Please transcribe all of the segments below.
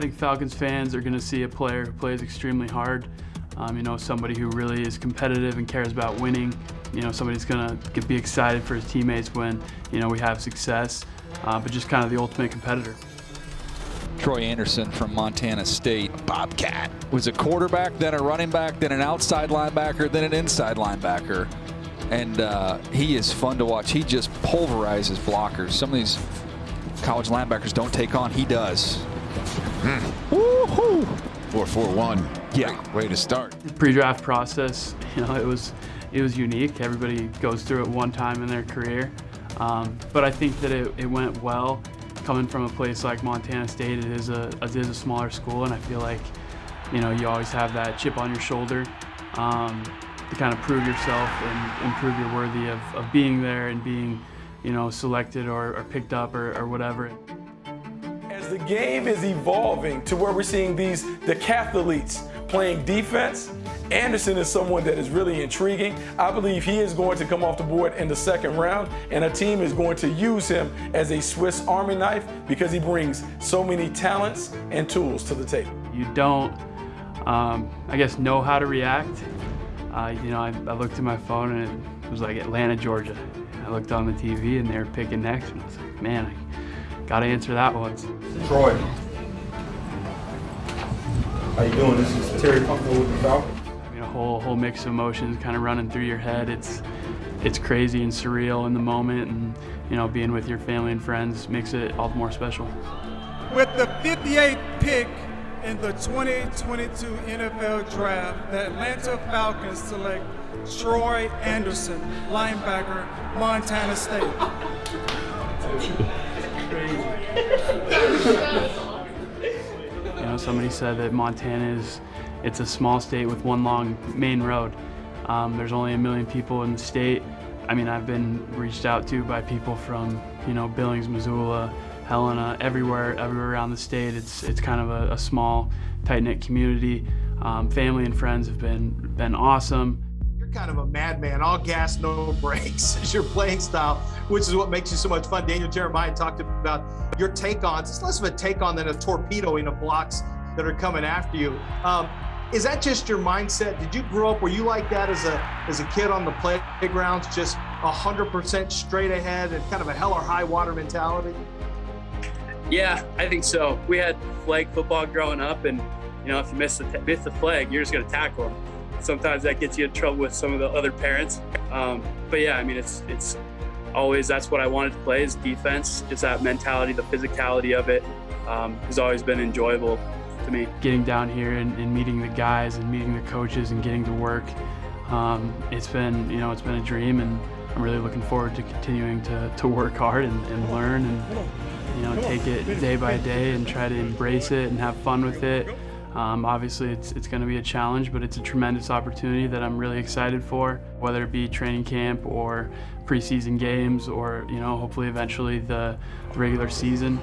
I think Falcons fans are going to see a player who plays extremely hard. Um, you know, somebody who really is competitive and cares about winning. You know, somebody's going to be excited for his teammates when, you know, we have success, uh, but just kind of the ultimate competitor. Troy Anderson from Montana State. Bobcat was a quarterback, then a running back, then an outside linebacker, then an inside linebacker. And uh, he is fun to watch. He just pulverizes blockers. Some of these college linebackers don't take on. He does. Mm. Woohoo! 4-4-1. Yeah. Great way to start. The pre-draft process, you know, it was it was unique. Everybody goes through it one time in their career. Um, but I think that it, it went well coming from a place like Montana State, it is a it is a smaller school, and I feel like you know you always have that chip on your shoulder um, to kind of prove yourself and, and prove you're worthy of, of being there and being you know selected or, or picked up or, or whatever. The game is evolving to where we're seeing these decathletes playing defense Anderson is someone that is really intriguing. I believe he is going to come off the board in the second round, and a team is going to use him as a Swiss Army knife because he brings so many talents and tools to the table. You don't, um, I guess, know how to react. Uh, you know, I, I, looked at my phone and it was like Atlanta, Georgia. I looked on the TV and they were picking next, and I was like, man, I got to answer that one. Troy. How you doing? This is Terry Fontenot with the Falcons I mean, a whole whole mix of emotions kind of running through your head. It's it's crazy and surreal in the moment, and you know, being with your family and friends makes it all the more special. With the 58th pick in the 2022 NFL Draft, the Atlanta Falcons select Troy Anderson, linebacker, Montana State. you know, somebody said that Montana is it's a small state with one long main road. Um, there's only a million people in the state. I mean, I've been reached out to by people from, you know, Billings, Missoula, Helena, everywhere, everywhere around the state. It's it's kind of a, a small, tight-knit community. Um, family and friends have been been awesome. Kind of a madman, all gas, no brakes is your playing style, which is what makes you so much fun. Daniel Jeremiah talked about your take-ons. It's less of a take-on than a torpedoing of blocks that are coming after you. Um, is that just your mindset? Did you grow up, were you like that as a as a kid on the playgrounds, just 100% straight ahead and kind of a hell or high water mentality? Yeah, I think so. We had flag football growing up, and you know, if you miss the miss the flag, you're just going to tackle them. Sometimes that gets you in trouble with some of the other parents. Um, but yeah, I mean, it's it's always that's what I wanted to play is defense. Just that mentality, the physicality of it um, has always been enjoyable to me. Getting down here and, and meeting the guys and meeting the coaches and getting to work, um, it's been you know it's been a dream, and I'm really looking forward to continuing to, to work hard and, and learn and you know take it day by day and try to embrace it and have fun with it. Um, obviously, it's, it's going to be a challenge, but it's a tremendous opportunity that I'm really excited for, whether it be training camp or preseason games or, you know, hopefully eventually the regular season.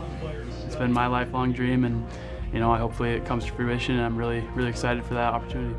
It's been my lifelong dream, and you know, hopefully it comes to fruition and I'm really, really excited for that opportunity.